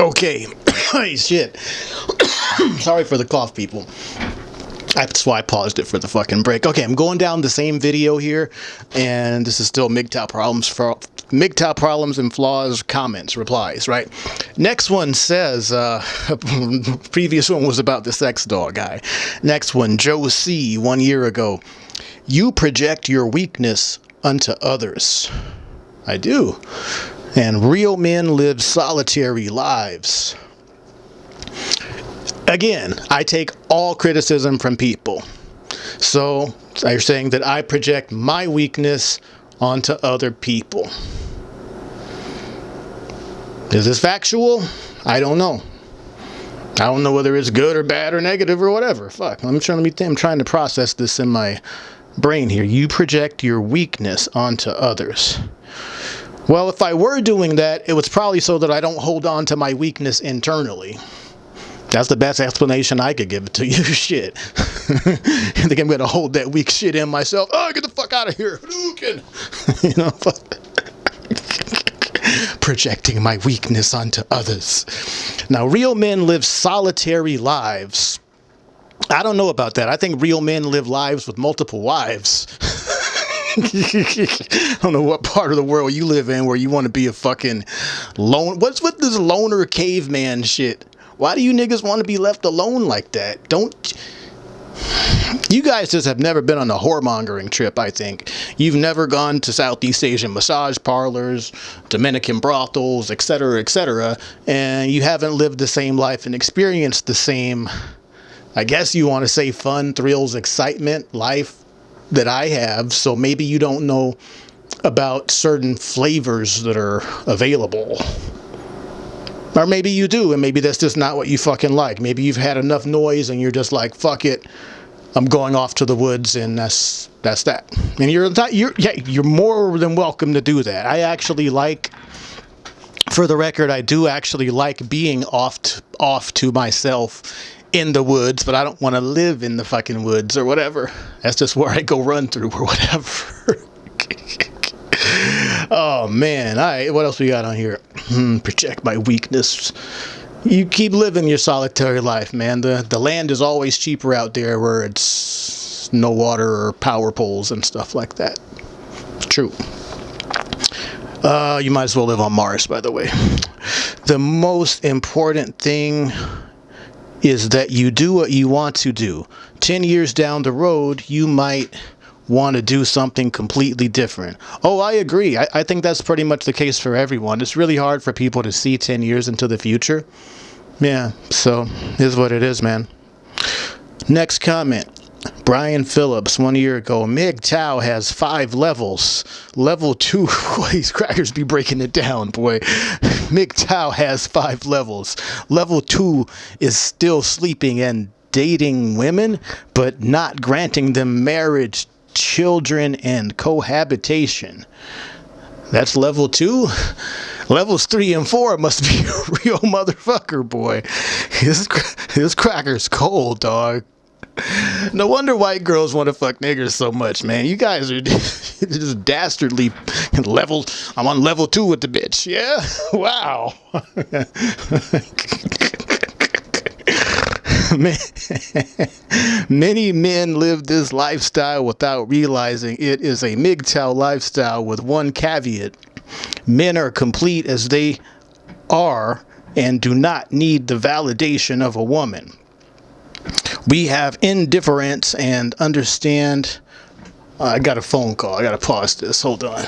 Okay. hey, shit. Sorry for the cough, people. That's why I paused it for the fucking break. Okay, I'm going down the same video here, and this is still MGTOW problems for MGTOW problems and flaws comments replies. Right. Next one says. Uh, previous one was about the sex doll guy. Next one, Joe C. One year ago. You project your weakness unto others. I do. And real men live solitary lives. Again, I take all criticism from people. So you're saying that I project my weakness onto other people. Is this factual? I don't know. I don't know whether it's good or bad or negative or whatever. Fuck. I'm trying to be, I'm trying to process this in my brain here. You project your weakness onto others. Well, if I were doing that, it was probably so that I don't hold on to my weakness internally. That's the best explanation I could give to you. shit. I think I'm gonna hold that weak shit in myself. Oh, get the fuck out of here. you know, projecting my weakness onto others. Now, real men live solitary lives. I don't know about that. I think real men live lives with multiple wives. I don't know what part of the world you live in where you want to be a fucking lone. What's with this loner caveman shit? Why do you niggas want to be left alone like that? Don't. You guys just have never been on a whoremongering trip, I think. You've never gone to Southeast Asian massage parlors, Dominican brothels, etc., etc., and you haven't lived the same life and experienced the same, I guess you want to say fun, thrills, excitement, life that I have. So maybe you don't know about certain flavors that are available. Or maybe you do, and maybe that's just not what you fucking like. Maybe you've had enough noise and you're just like, fuck it, I'm going off to the woods, and that's that's that. And you're you're yeah, you're more than welcome to do that. I actually like, for the record, I do actually like being off off to myself in the woods, but I don't want to live in the fucking woods or whatever. That's just where I go run through or whatever. oh man! All right, what else we got on here? Hmm, project my weakness. You keep living your solitary life, man. The the land is always cheaper out there where it's no water or power poles and stuff like that. True. Uh, you might as well live on Mars, by the way. The most important thing is that you do what you want to do. 10 years down the road, you might want to do something completely different. Oh, I agree. I, I think that's pretty much the case for everyone. It's really hard for people to see 10 years into the future. Yeah, so is what it is, man. Next comment. Brian Phillips, one year ago, MGTOW has five levels. Level two, boy, these crackers be breaking it down, boy. MGTOW has five levels. Level two is still sleeping and dating women, but not granting them marriage, children, and cohabitation. That's level two. Levels three and four must be a real motherfucker, boy. This, this cracker's cold, dog. No wonder white girls want to fuck niggers so much, man. You guys are just dastardly level. I'm on level two with the bitch. Yeah? Wow. Many men live this lifestyle without realizing it is a MGTOW lifestyle with one caveat. Men are complete as they are and do not need the validation of a woman. We have indifference and understand. Uh, I got a phone call. I got to pause this. Hold on.